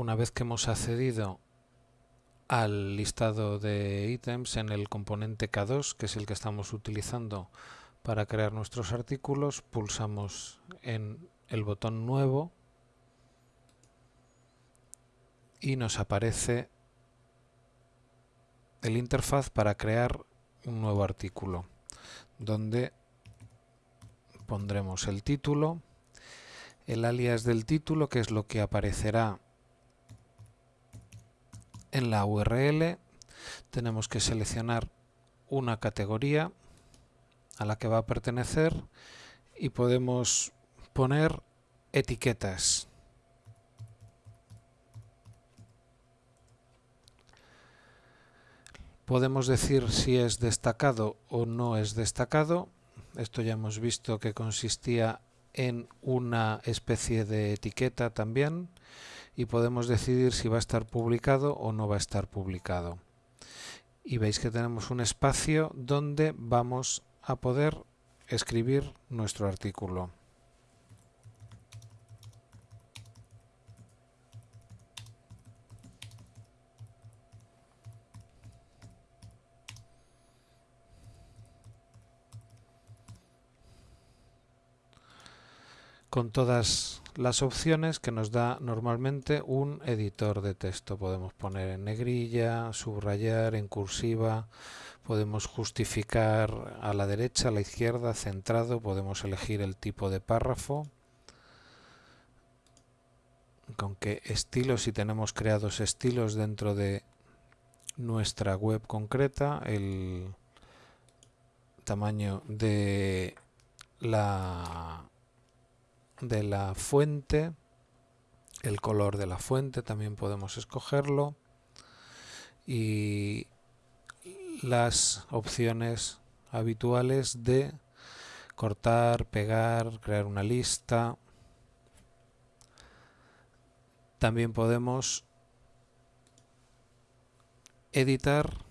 una vez que hemos accedido al listado de ítems en el componente K2, que es el que estamos utilizando para crear nuestros artículos, pulsamos en el botón nuevo y nos aparece el interfaz para crear un nuevo artículo donde pondremos el título, el alias del título que es lo que aparecerá en la URL tenemos que seleccionar una categoría a la que va a pertenecer y podemos poner etiquetas. Podemos decir si es destacado o no es destacado. Esto ya hemos visto que consistía en una especie de etiqueta también y podemos decidir si va a estar publicado o no va a estar publicado. Y veis que tenemos un espacio donde vamos a poder escribir nuestro artículo. Con todas las opciones que nos da normalmente un editor de texto. Podemos poner en negrilla, subrayar, en cursiva, podemos justificar a la derecha, a la izquierda, centrado, podemos elegir el tipo de párrafo, con qué estilos, si tenemos creados estilos dentro de nuestra web concreta, el tamaño de la de la fuente, el color de la fuente también podemos escogerlo y las opciones habituales de cortar, pegar, crear una lista. También podemos editar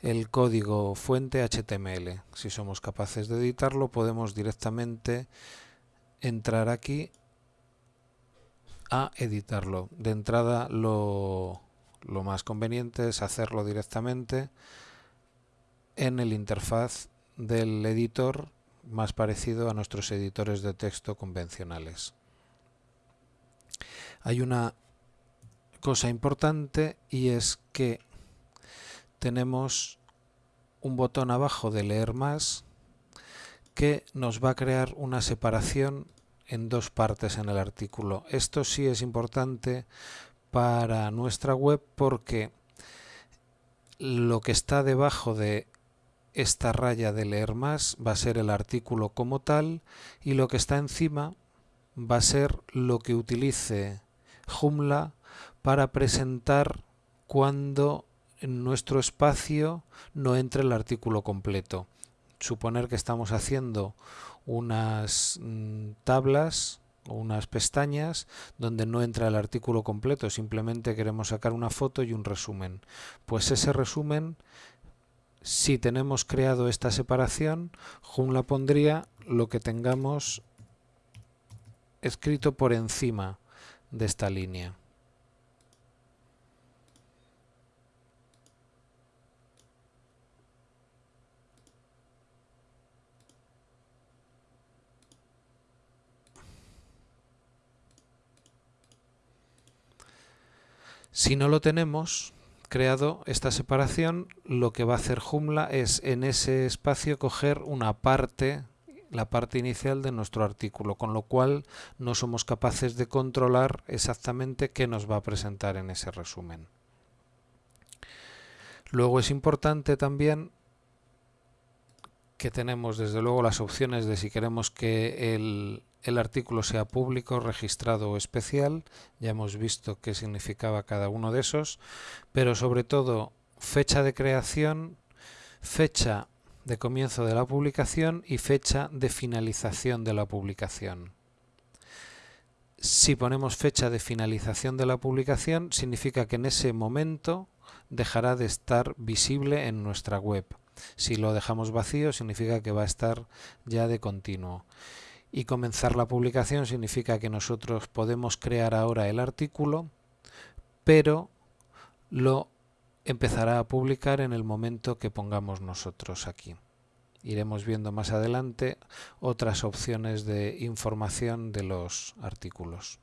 el código fuente HTML. Si somos capaces de editarlo, podemos directamente entrar aquí a editarlo. De entrada lo, lo más conveniente es hacerlo directamente en el interfaz del editor más parecido a nuestros editores de texto convencionales. Hay una cosa importante y es que tenemos un botón abajo de leer más que nos va a crear una separación en dos partes en el artículo. Esto sí es importante para nuestra web porque lo que está debajo de esta raya de leer más va a ser el artículo como tal y lo que está encima va a ser lo que utilice Joomla para presentar cuando en nuestro espacio no entre el artículo completo suponer que estamos haciendo unas mm, tablas o unas pestañas donde no entra el artículo completo, simplemente queremos sacar una foto y un resumen. Pues ese resumen, si tenemos creado esta separación, Joomla pondría lo que tengamos escrito por encima de esta línea. Si no lo tenemos creado esta separación, lo que va a hacer Joomla es en ese espacio coger una parte, la parte inicial de nuestro artículo, con lo cual no somos capaces de controlar exactamente qué nos va a presentar en ese resumen. Luego es importante también que tenemos desde luego las opciones de si queremos que el, el artículo sea público, registrado o especial. Ya hemos visto qué significaba cada uno de esos. Pero sobre todo fecha de creación, fecha de comienzo de la publicación y fecha de finalización de la publicación. Si ponemos fecha de finalización de la publicación, significa que en ese momento dejará de estar visible en nuestra web. Si lo dejamos vacío significa que va a estar ya de continuo. Y comenzar la publicación significa que nosotros podemos crear ahora el artículo, pero lo empezará a publicar en el momento que pongamos nosotros aquí. Iremos viendo más adelante otras opciones de información de los artículos.